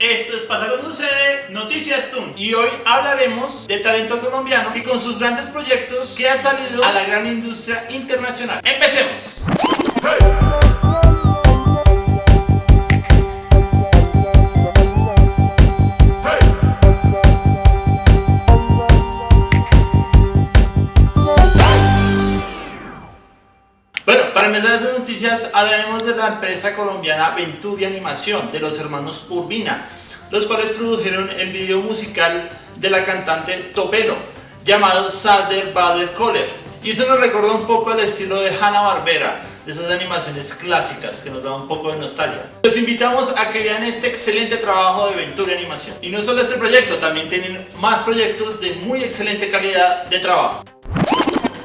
Esto es Pasa cuando sucede, Noticias Toon. Y hoy hablaremos de talento colombiano y con sus grandes proyectos que ha salido a la gran industria internacional. ¡Empecemos! Bueno, para empezar estas noticias hablaremos de la empresa colombiana Venturi Animación de los hermanos Urbina, los cuales produjeron el video musical de la cantante Tobelo llamado Sadder Bader Coller y eso nos recuerda un poco al estilo de Hanna Barbera de esas animaciones clásicas que nos dan un poco de nostalgia. Los invitamos a que vean este excelente trabajo de Venturi Animación. Y no solo este proyecto, también tienen más proyectos de muy excelente calidad de trabajo.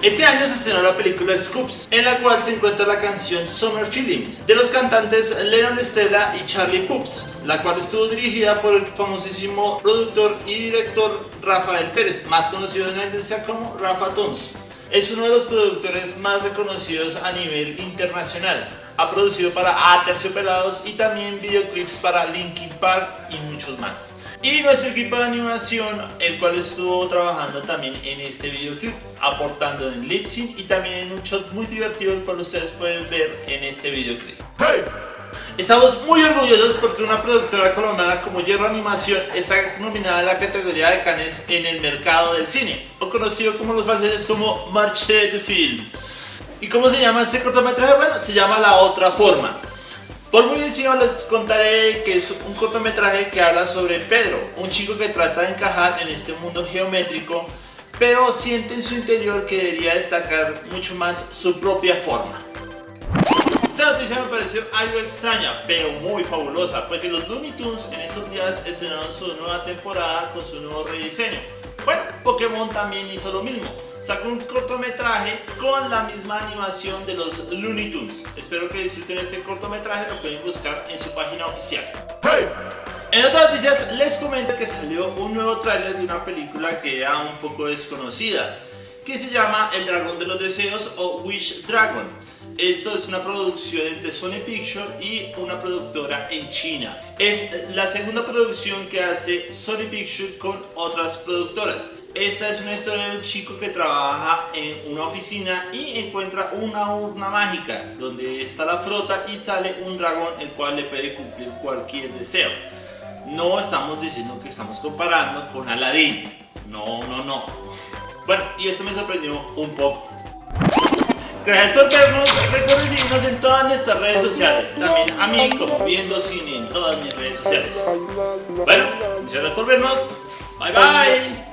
Este año se estrenó la película Scoops, en la cual se encuentra la canción Summer Feelings, de los cantantes Leon Stella y Charlie Pups, la cual estuvo dirigida por el famosísimo productor y director Rafael Pérez, más conocido en la industria como Rafa Tons. Es uno de los productores más reconocidos a nivel internacional. Ha producido para Aterciopelados y también videoclips para Linkin Park y muchos más. Y nuestro equipo de animación, el cual estuvo trabajando también en este videoclip, aportando en lip sync y también en un shot muy divertido, el cual ustedes pueden ver en este videoclip. Estamos muy orgullosos porque una productora colombiana como Hierro Animación está nominada en la categoría de Cannes en el mercado del cine, o conocido como los franceses como Marché de Film. ¿Y cómo se llama este cortometraje? Bueno, se llama La Otra Forma. Por muy encima les contaré que es un cortometraje que habla sobre Pedro, un chico que trata de encajar en este mundo geométrico, pero siente en su interior que debería destacar mucho más su propia forma. Esta noticia me pareció algo extraña, pero muy fabulosa, pues que los Looney Tunes en estos días estrenaron su nueva temporada con su nuevo rediseño. Bueno, Pokémon también hizo lo mismo, sacó un cortometraje con la misma animación de los Looney Tunes. Espero que disfruten este cortometraje, lo pueden buscar en su página oficial. En otras noticias les comento que salió un nuevo tráiler de una película que era un poco desconocida, que se llama El Dragón de los Deseos o Wish Dragon. Esto es una producción entre Sony Pictures y una productora en China. Es la segunda producción que hace Sony Pictures con otras productoras. Esta es una historia de un chico que trabaja en una oficina y encuentra una urna mágica donde está la frota y sale un dragón el cual le puede cumplir cualquier deseo. No estamos diciendo que estamos comparando con Aladdin. No, no, no. Bueno, y eso me sorprendió un poco. Gracias por vernos, recuerden seguirnos en todas nuestras redes sociales, también a mí como Viendo Cine en todas mis redes sociales. Bueno, muchas gracias por vernos, bye bye.